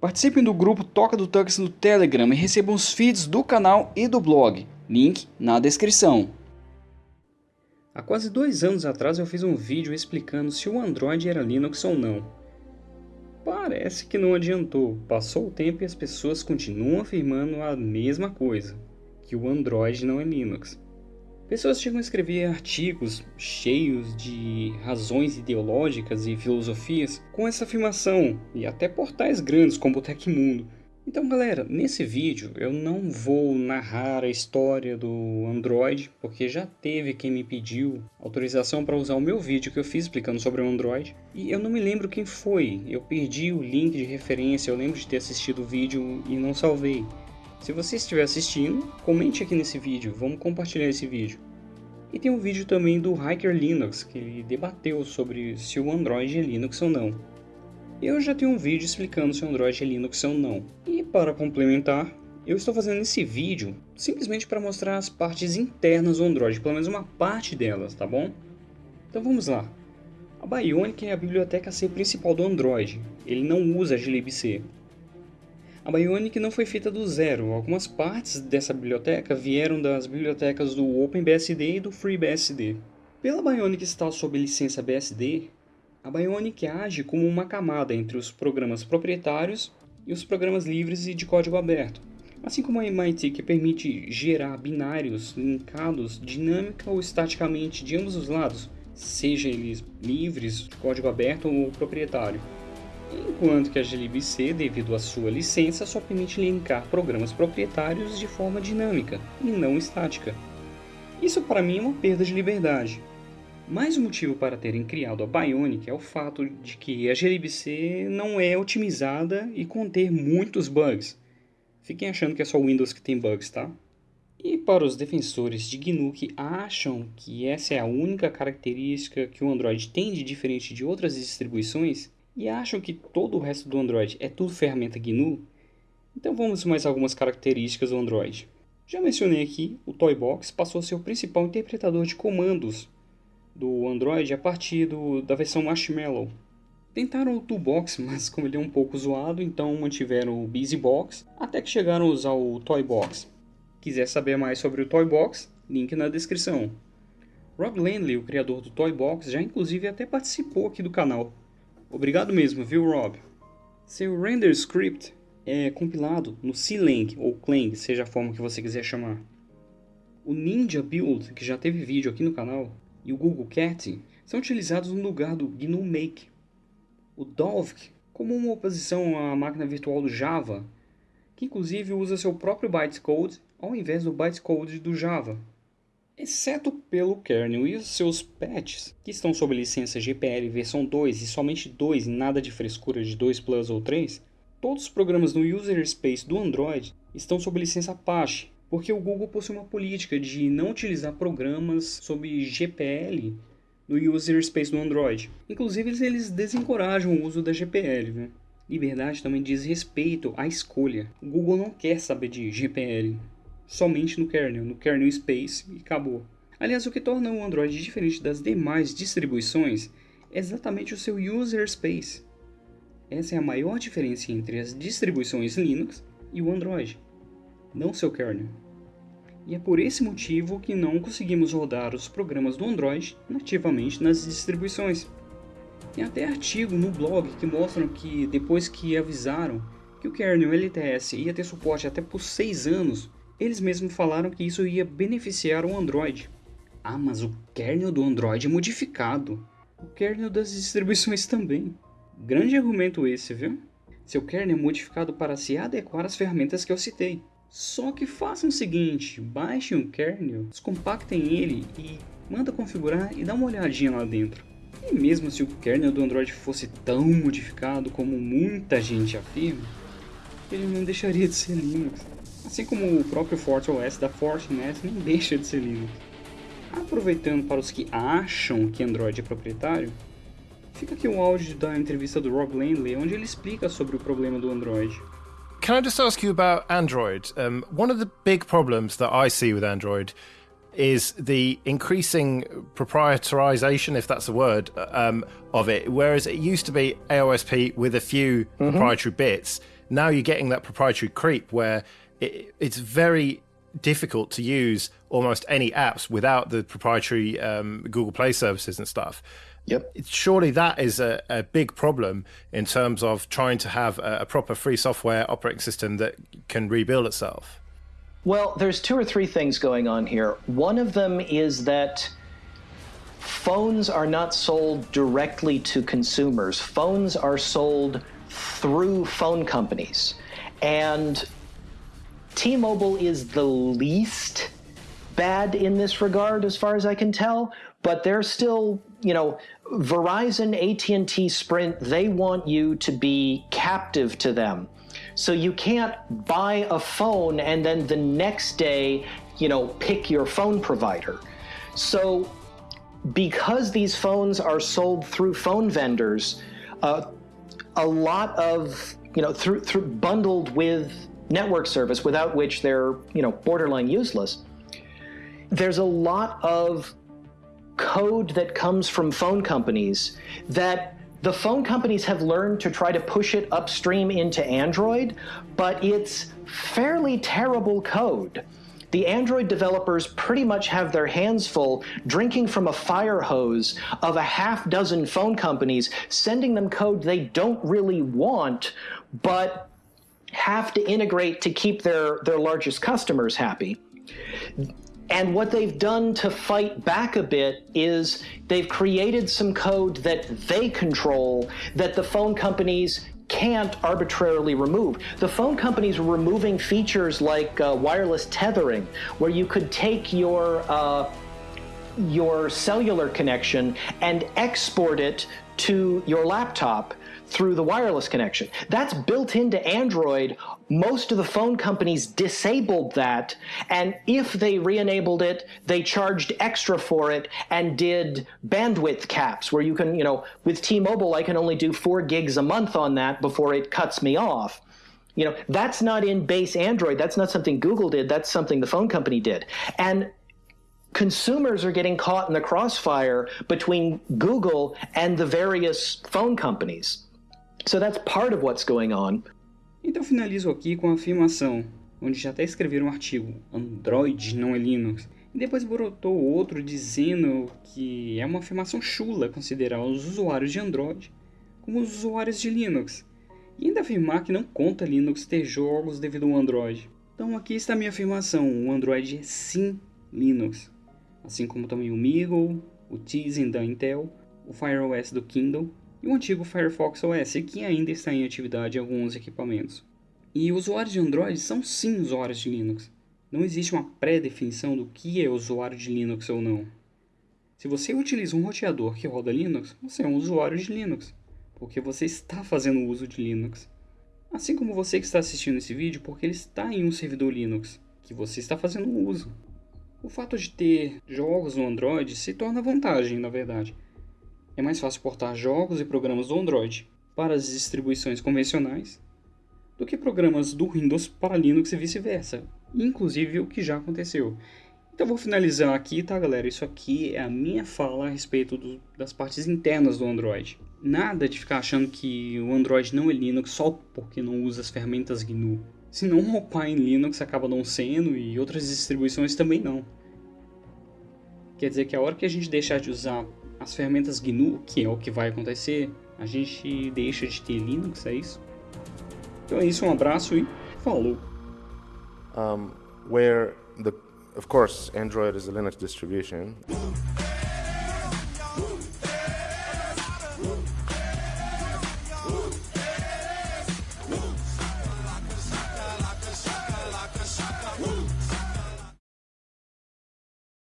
Participem do grupo Toca do Tux no Telegram e recebam os feeds do canal e do blog. Link na descrição. Há quase dois anos atrás eu fiz um vídeo explicando se o Android era Linux ou não. Parece que não adiantou, passou o tempo e as pessoas continuam afirmando a mesma coisa, que o Android não é Linux. Pessoas chegam a escrever artigos cheios de razões ideológicas e filosofias com essa afirmação, e até portais grandes como o Tecmundo. Então galera, nesse vídeo eu não vou narrar a história do Android, porque já teve quem me pediu autorização para usar o meu vídeo que eu fiz explicando sobre o Android, e eu não me lembro quem foi, eu perdi o link de referência, eu lembro de ter assistido o vídeo e não salvei. Se você estiver assistindo, comente aqui nesse vídeo, vamos compartilhar esse vídeo. E tem um vídeo também do Hiker Linux, que ele debateu sobre se o Android é Linux ou não. Eu já tenho um vídeo explicando se o Android é Linux ou não. E para complementar, eu estou fazendo esse vídeo simplesmente para mostrar as partes internas do Android, pelo menos uma parte delas, tá bom? Então vamos lá. A Bionic é a biblioteca C principal do Android, ele não usa glibc. A Bionic não foi feita do zero, algumas partes dessa biblioteca vieram das bibliotecas do OpenBSD e do FreeBSD. Pela Bionic estar sob licença BSD, a Bionic age como uma camada entre os programas proprietários e os programas livres e de código aberto, assim como a MIT que permite gerar binários linkados dinâmica ou estaticamente de ambos os lados, seja eles livres, código aberto ou proprietário enquanto que a glibc, devido à sua licença, só permite linkar programas proprietários de forma dinâmica e não estática. Isso para mim é uma perda de liberdade. Mais um motivo para terem criado a Bionic é o fato de que a glibc não é otimizada e conter muitos bugs. Fiquem achando que é só o Windows que tem bugs, tá? E para os defensores de GNU que acham que essa é a única característica que o Android tem de diferente de outras distribuições, e acham que todo o resto do Android é tudo ferramenta GNU? Então vamos mais algumas características do Android. Já mencionei aqui, o Toybox passou a ser o principal interpretador de comandos do Android a partir do, da versão Marshmallow. Tentaram o Toolbox, mas como ele é um pouco zoado, então mantiveram o BusyBox, até que chegaram a usar o Toybox. Quiser saber mais sobre o Toybox, link na descrição. Rob Landley, o criador do Toybox, já inclusive até participou aqui do canal, Obrigado mesmo, viu, Rob? Seu render script é compilado no C-Lang ou Clang, seja a forma que você quiser chamar. O Ninja Build, que já teve vídeo aqui no canal, e o Google Cat são utilizados no lugar do GNU Make. O Dovk, como uma oposição à máquina virtual do Java, que inclusive usa seu próprio bytecode ao invés do bytecode do Java exceto pelo kernel e os seus patches, que estão sob licença GPL versão 2 e somente 2 e nada de frescura de 2 Plus ou 3, todos os programas no User Space do Android estão sob licença Apache, porque o Google possui uma política de não utilizar programas sob GPL no User Space do Android. Inclusive eles desencorajam o uso da GPL. Liberdade também diz respeito à escolha. O Google não quer saber de GPL somente no kernel, no kernel space e acabou. Aliás, o que torna o Android diferente das demais distribuições é exatamente o seu user space. Essa é a maior diferença entre as distribuições Linux e o Android, não seu kernel. E é por esse motivo que não conseguimos rodar os programas do Android nativamente nas distribuições. Tem até artigo no blog que mostram que depois que avisaram que o kernel LTS ia ter suporte até por 6 anos, eles mesmos falaram que isso ia beneficiar o Android. Ah, mas o kernel do Android é modificado. O kernel das distribuições também. Grande argumento esse, viu? Seu kernel é modificado para se adequar às ferramentas que eu citei. Só que façam o seguinte, baixem o kernel, descompactem ele e manda configurar e dá uma olhadinha lá dentro. E mesmo se o kernel do Android fosse tão modificado como muita gente afirma, ele não deixaria de ser Linux. Assim como o próprio FortiOS da Fortinet nem deixa de ser Linux. Aproveitando para os que acham que Android é proprietário, fica aqui um áudio da entrevista do Rob Landley, onde ele explica sobre o problema do Android. Can I just ask you about Android? Um, one of the big problems that I see with Android is the increasing proprietarization, if that's a word, um, of it. Whereas it used to be AOSP with a few mm -hmm. proprietary bits, now you're getting that proprietary creep where it, it's very difficult to use almost any apps without the proprietary um, Google Play services and stuff. Yep. Surely that is a, a big problem in terms of trying to have a, a proper free software operating system that can rebuild itself. Well, there's two or three things going on here. One of them is that phones are not sold directly to consumers. Phones are sold through phone companies. And T-Mobile is the least bad in this regard as far as I can tell, but they're still, you know, Verizon, AT&T, Sprint, they want you to be captive to them. So you can't buy a phone and then the next day, you know, pick your phone provider. So because these phones are sold through phone vendors, uh, a lot of, you know, through, through bundled with network service without which they're, you know, borderline useless. There's a lot of code that comes from phone companies that the phone companies have learned to try to push it upstream into Android, but it's fairly terrible code. The Android developers pretty much have their hands full drinking from a fire hose of a half dozen phone companies, sending them code they don't really want, but have to integrate to keep their, their largest customers happy. And what they've done to fight back a bit is they've created some code that they control that the phone companies can't arbitrarily remove. The phone companies were removing features like uh, wireless tethering, where you could take your uh, your cellular connection and export it to your laptop through the wireless connection. That's built into Android. Most of the phone companies disabled that, and if they re-enabled it, they charged extra for it and did bandwidth caps where you can, you know, with T-Mobile, I can only do four gigs a month on that before it cuts me off. You know, that's not in base Android. That's not something Google did. That's something the phone company did. And consumers are getting caught in the crossfire between Google and the various phone companies. So that's part of what's going on. Então finalizo aqui com a afirmação, onde já até escreveram um artigo, Android não é Linux, e depois brotou outro dizendo que é uma afirmação chula considerar os usuários de Android como os usuários de Linux, e ainda afirmar que não conta Linux ter jogos devido ao Android. Então aqui está a minha afirmação, o Android é sim Linux, assim como também o Meagle, o Tizen da Intel, o FireOS do Kindle e o antigo Firefox OS, que ainda está em atividade em alguns equipamentos. E usuários de Android são sim usuários de Linux. Não existe uma pré-definição do que é usuário de Linux ou não. Se você utiliza um roteador que roda Linux, você é um usuário de Linux, porque você está fazendo uso de Linux. Assim como você que está assistindo esse vídeo, porque ele está em um servidor Linux, que você está fazendo uso. O fato de ter jogos no Android se torna vantagem, na verdade, é mais fácil portar jogos e programas do Android para as distribuições convencionais do que programas do Windows para Linux e vice-versa, inclusive o que já aconteceu. Então vou finalizar aqui, tá galera? Isso aqui é a minha fala a respeito do, das partes internas do Android. Nada de ficar achando que o Android não é Linux só porque não usa as ferramentas GNU. Se não roubar em Linux acaba não sendo e outras distribuições também não. Quer dizer que a hora que a gente deixar de usar as ferramentas GNU, que é o que vai acontecer, a gente deixa de ter Linux, é isso? Então é isso, um abraço e falou! Um, where the, of course, Android is a Linux distribution.